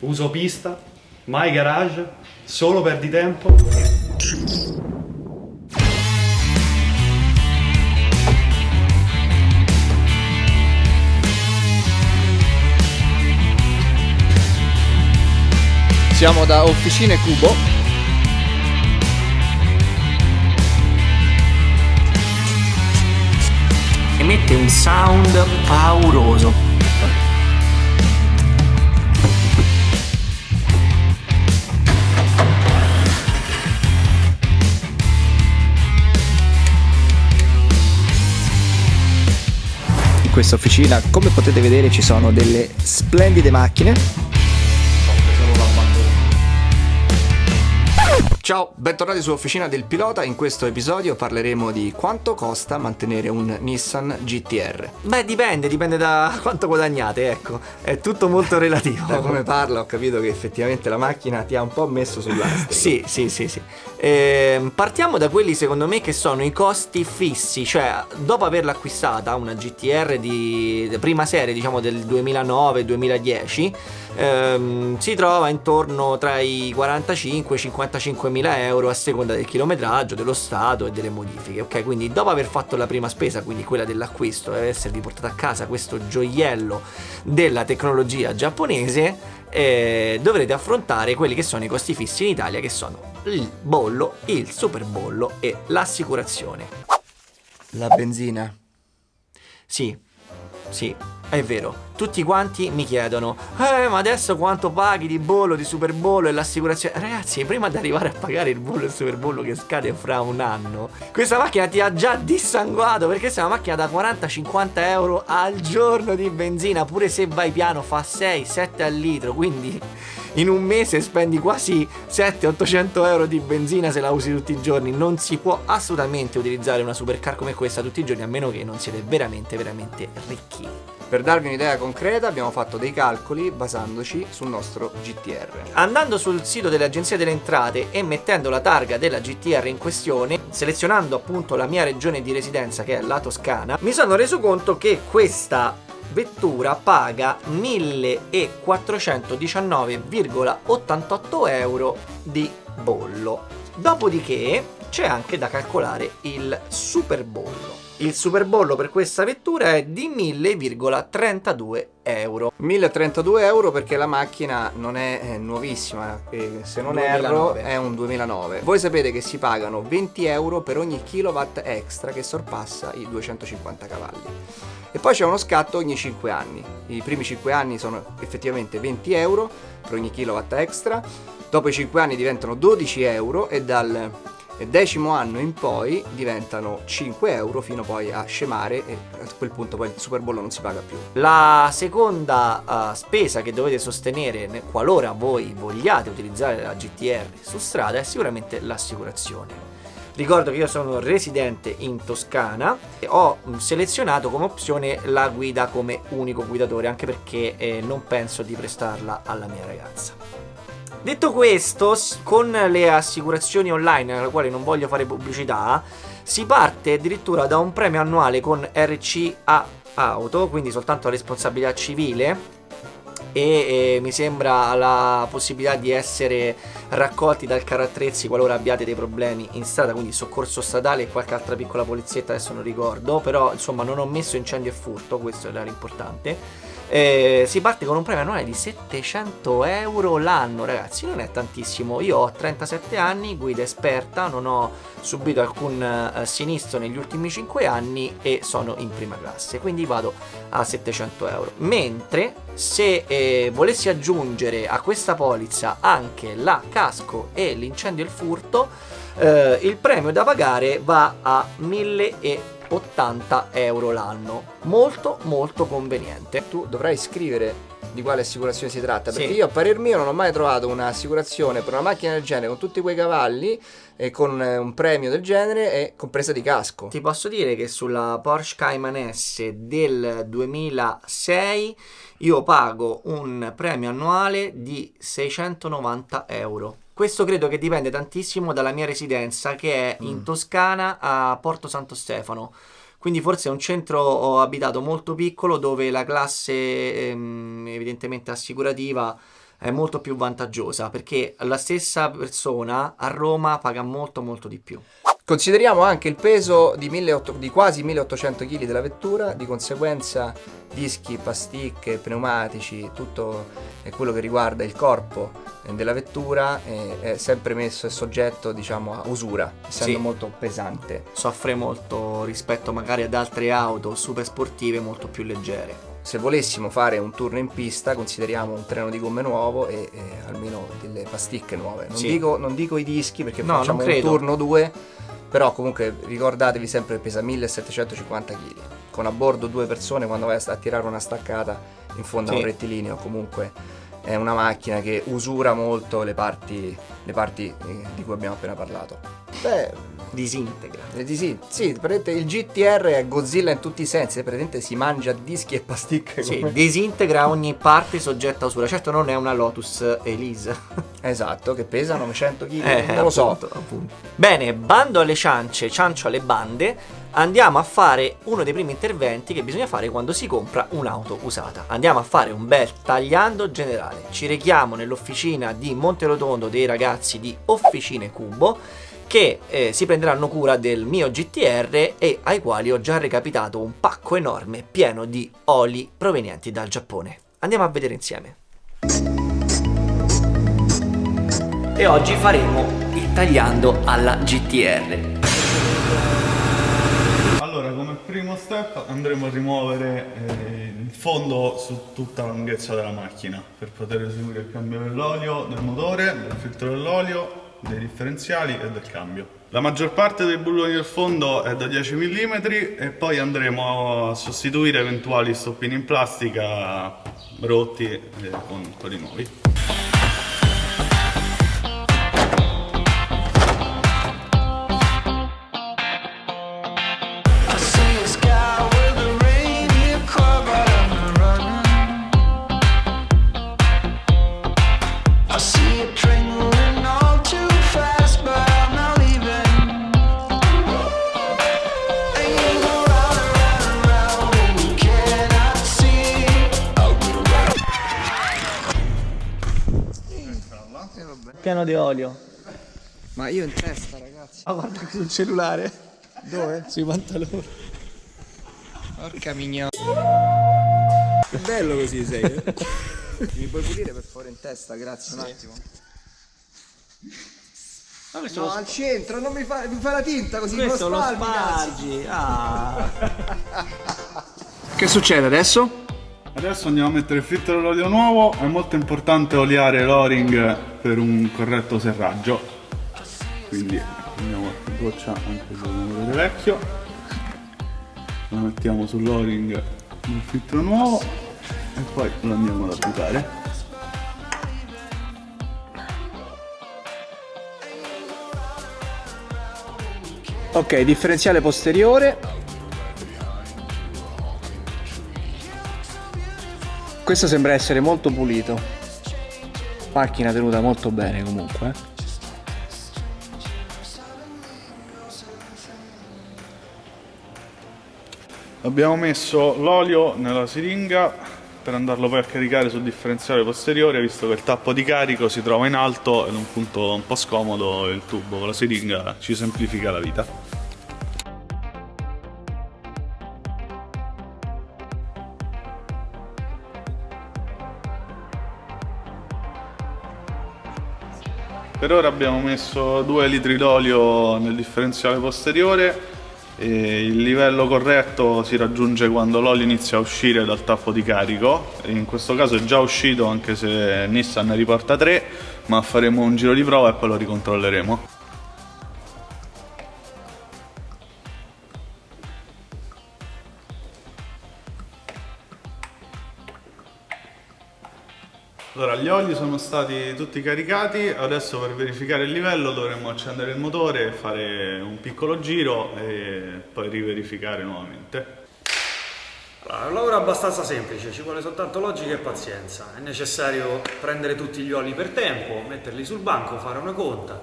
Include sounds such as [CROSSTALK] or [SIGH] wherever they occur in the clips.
uso pista, mai garage, solo perdi tempo. Siamo da Officine Cubo. Emette un sound pauroso. Questa officina, come potete vedere, ci sono delle splendide macchine. Ciao, bentornati su Officina del Pilota. In questo episodio parleremo di quanto costa mantenere un Nissan GTR. Beh, dipende, dipende da [LAUGHS] quanto guadagnate, ecco. È tutto molto [LAUGHS] relativo. Da come parla ho capito che effettivamente la macchina ti ha un po' messo sull'astico. Sì, sì, sì, sì. Ehm, partiamo da quelli secondo me che sono i costi fissi, cioè dopo averla acquistata una GTR di prima serie, diciamo del 2009-2010, ehm, si trova intorno tra i 45 e i 55 mila euro a seconda del chilometraggio, dello stato e delle modifiche. Ok, quindi dopo aver fatto la prima spesa, quindi quella dell'acquisto e esservi portato a casa questo gioiello della tecnologia giapponese, eh, dovrete affrontare quelli che sono i costi fissi in Italia, che sono il bollo, il super bollo e l'assicurazione. La benzina. Sì, sì, è vero. Tutti quanti mi chiedono, eh, ma adesso quanto paghi di bollo, di super bollo e l'assicurazione? Ragazzi, prima di arrivare a pagare il bollo e il super bollo che scade fra un anno, questa macchina ti ha già dissanguato perché è una macchina da 40-50 euro al giorno di benzina, pure se vai piano fa 6-7 al litro, quindi in un mese spendi quasi 700-800 euro di benzina se la usi tutti i giorni. Non si può assolutamente utilizzare una supercar come questa tutti i giorni a meno che non siete veramente, veramente ricchi. Per darvi un'idea concreta abbiamo fatto dei calcoli basandoci sul nostro GTR. Andando sul sito dell'Agenzia delle Entrate e mettendo la targa della GTR in questione, selezionando appunto la mia regione di residenza che è la Toscana, mi sono reso conto che questa vettura paga 1419,88 euro di bollo. Dopodiché c'è anche da calcolare il super bollo. Il super bollo per questa vettura è di 1000,32 euro. 1032 euro perché la macchina non è eh, nuovissima, se non 2009. erro è un 2009. Voi sapete che si pagano 20 euro per ogni kilowatt extra che sorpassa i 250 cavalli. E poi c'è uno scatto ogni 5 anni. I primi 5 anni sono effettivamente 20 euro per ogni kilowatt extra. Dopo i 5 anni diventano 12 euro e dal decimo anno in poi diventano 5 euro fino poi a scemare e a quel punto poi il super bollo non si paga più. La seconda uh, spesa che dovete sostenere ne- qualora voi vogliate utilizzare la GTR su strada è sicuramente l'assicurazione. Ricordo che io sono residente in Toscana e ho mm, selezionato come opzione la guida come unico guidatore anche perché eh, non penso di prestarla alla mia ragazza. Detto questo, con le assicurazioni online, alla quale non voglio fare pubblicità, si parte addirittura da un premio annuale con RCA Auto, quindi soltanto responsabilità civile, e eh, mi sembra la possibilità di essere raccolti dal carro attrezzi qualora abbiate dei problemi in strada, quindi soccorso statale e qualche altra piccola polizietta, adesso non ricordo, però insomma non ho messo incendio e furto, questo era l'importante. Eh, si parte con un premio annuale di 700 euro l'anno, ragazzi, non è tantissimo. Io ho 37 anni, guida esperta, non ho subito alcun eh, sinistro negli ultimi 5 anni e sono in prima classe, quindi vado a 700 euro. Mentre se eh, volessi aggiungere a questa polizza anche la casco e l'incendio e il furto, eh, il premio da pagare va a 1080 euro l'anno. Molto molto conveniente. Tu dovrai scrivere di quale assicurazione si tratta, Sì. perché io a parer mio non ho mai trovato un'assicurazione per una macchina del genere con tutti quei cavalli e con eh, un premio del genere e compresa di casco. Ti posso dire che sulla Porsche Cayman S del 2006 io pago un premio annuale di 690 euro. Questo credo che dipende tantissimo dalla mia residenza che è in Mm. Toscana a Porto Santo Stefano. Quindi forse è un centro abitato molto piccolo dove la classe ehm, evidentemente assicurativa è molto più vantaggiosa perché la stessa persona a Roma paga molto molto di più. Consideriamo anche il peso di, 1800 di quasi 1800 kg della vettura, di conseguenza dischi, pasticche, pneumatici, tutto quello che riguarda il corpo eh, della vettura è, è sempre messo e soggetto diciamo, a usura, essendo Sì. molto pesante. Soffre molto rispetto magari ad altre auto super sportive molto più leggere. Se volessimo fare un turno in pista, consideriamo un treno di gomme nuovo e, e almeno delle pasticche nuove. Non, Sì. dico, non dico i dischi perché No, facciamo un turno o due, però comunque ricordatevi sempre che pesa 1750 kg. Con a bordo due persone quando vai a tirare una staccata in fondo a Sì. un rettilineo comunque è una macchina che usura molto le parti, le parti eh, di cui abbiamo appena parlato. Beh, Disintegra. eh, di sì, praticamente il GTR è Godzilla in tutti i sensi, praticamente si mangia dischi e pasticche Sì, come- disintegra ogni parte soggetta a usura. Certo non è una Lotus Elise. [LAUGHS] Esatto, che pesa 900 kg, Eh, non lo so. appunto, appunto. Bene, bando alle ciance, ciancio alle bande, andiamo a fare uno dei primi interventi che bisogna fare quando si compra un'auto usata. Andiamo a fare un bel tagliando generale. Ci rechiamo nell'officina di Monterotondo dei ragazzi di Officine Cubo che eh, si prenderanno cura del mio GTR e ai quali ho già recapitato un pacco enorme pieno di oli provenienti dal Giappone. Andiamo a vedere insieme. E oggi faremo il tagliando alla GTR. Allora, come primo step andremo a rimuovere eh, il fondo su tutta la lunghezza della macchina per poter eseguire il cambio dell'olio, del motore, del filtro dell'olio, dei differenziali e del cambio. La maggior parte dei bulloni del fondo è da 10 mm e poi andremo a sostituire eventuali stoppini in plastica rotti eh, con quelli nuovi. Piano di olio. Ma io in testa, ragazzi. Ma guarda sul cellulare. Dove? Sui pantaloni. Porca mignola. Che bello così sei. Mi puoi pulire per favore in testa, grazie un attimo. No, al centro, non mi fa, mi fa la tinta così, Questo lo spalmi, cazzo. spargi. Ah. [LAUGHS] Che succede adesso? Adesso andiamo a mettere il filtro dell'olio nuovo, è molto importante oliare l'o-ring per un corretto serraggio. Quindi prendiamo qualche goccia anche sul motore vecchio, lo mettiamo sull'o-ring del filtro nuovo e poi lo andiamo ad applicare. Ok, differenziale posteriore. Questo sembra essere molto pulito. Macchina tenuta molto bene comunque. Abbiamo messo l'olio nella siringa per andarlo poi a caricare sul differenziale posteriore visto che il tappo di carico si trova in alto ed è un punto un po' scomodo il tubo con la siringa ci semplifica la vita. Per ora abbiamo messo 2 litri d'olio nel differenziale posteriore e il livello corretto si raggiunge quando l'olio inizia a uscire dal tappo di carico. In questo caso è già uscito anche se Nissan ne riporta 3, ma faremo un giro di prova e poi lo ricontrolleremo. Allora, gli oli sono stati tutti caricati, adesso per verificare il livello dovremmo accendere il motore, fare un piccolo giro e poi riverificare nuovamente. Allora, un lavoro abbastanza semplice, ci vuole soltanto logica e pazienza. È necessario prendere tutti gli oli per tempo, metterli sul banco, fare una conta.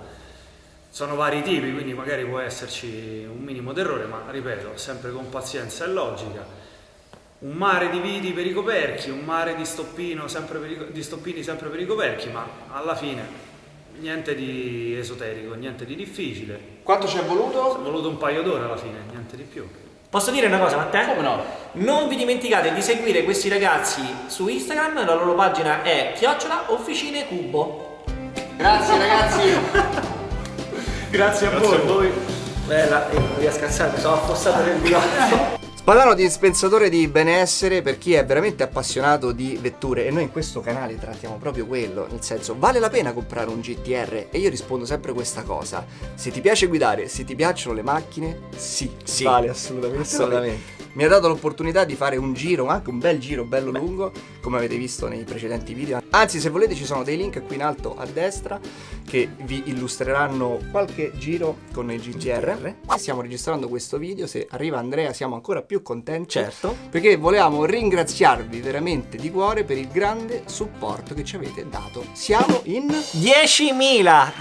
Sono vari tipi, quindi magari può esserci un minimo d'errore, ma ripeto, sempre con pazienza e logica. Un mare di viti per i coperchi, un mare di, stoppino sempre per i- di stoppini sempre per i coperchi, ma alla fine niente di esoterico, niente di difficile. Quanto ci è voluto? È voluto un paio d'ore alla fine, niente di più. Posso dire una cosa, Matteo? Come no? Non vi dimenticate di seguire questi ragazzi su Instagram, la loro pagina è chiocciola officine cubo. Grazie ragazzi. [LAUGHS] Grazie a voi. voi. Bella, io non riesco a alzare, mi sono affossato nel [LAUGHS] bigotto. Spadano dispensatore di benessere per chi è veramente appassionato di vetture e noi in questo canale trattiamo proprio quello, nel senso vale la pena comprare un GTR e io rispondo sempre questa cosa, se ti piace guidare, se ti piacciono le macchine, sì, Sì. vale assolutamente. Assolutamente. Mi ha dato l'opportunità di fare un giro, anche un bel giro bello lungo, come avete visto nei precedenti video. Anzi, se volete ci sono dei link qui in alto a destra che vi illustreranno qualche giro con il GTR. E stiamo registrando questo video, se arriva Andrea siamo ancora più contenti. Certo. Perché volevamo ringraziarvi veramente di cuore per il grande supporto che ci avete dato. Siamo in... 10.000! 10.000!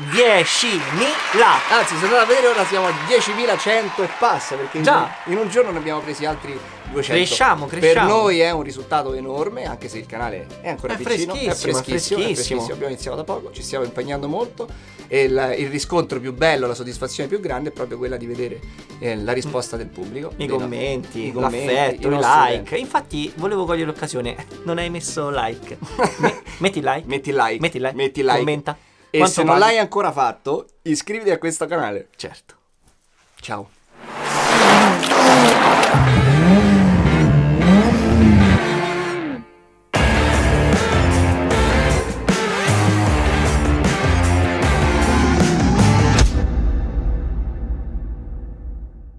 Anzi, se andate a vedere ora siamo a 10.100 e passa, perché in- Già. in un giorno ne abbiamo presi altri 200. Cresciamo, Per cresciamo. noi è un risultato enorme, anche se il canale è ancora È piccino, freschissimo, è è freschissimo, è freschissimo. Abbiamo iniziato da poco, ci stiamo impegnando molto e il, il riscontro più bello, la soddisfazione più grande è proprio quella di vedere eh, la risposta del pubblico. I commenti, i commenti, l'affetto, i like. Infatti, volevo cogliere l'occasione. [LAUGHS] Non hai messo like. Me- [LAUGHS] metti like. Metti like, Metti like. metti like. Commenta. E Quanto se non l'hai ancora fatto, iscriviti a questo canale. Certo. Ciao.